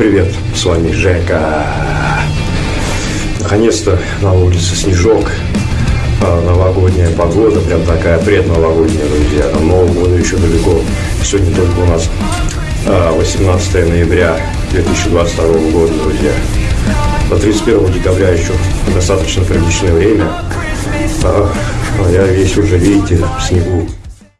Привет, с вами Жека. Наконец-то на улице снежок, а, новогодняя погода, прям такая предновогодняя, друзья. До Нового года еще далеко. Сегодня только у нас а, 18 ноября 2022 года, друзья. До 31 декабря еще достаточно приличное время. А, я весь уже, видите, в снегу.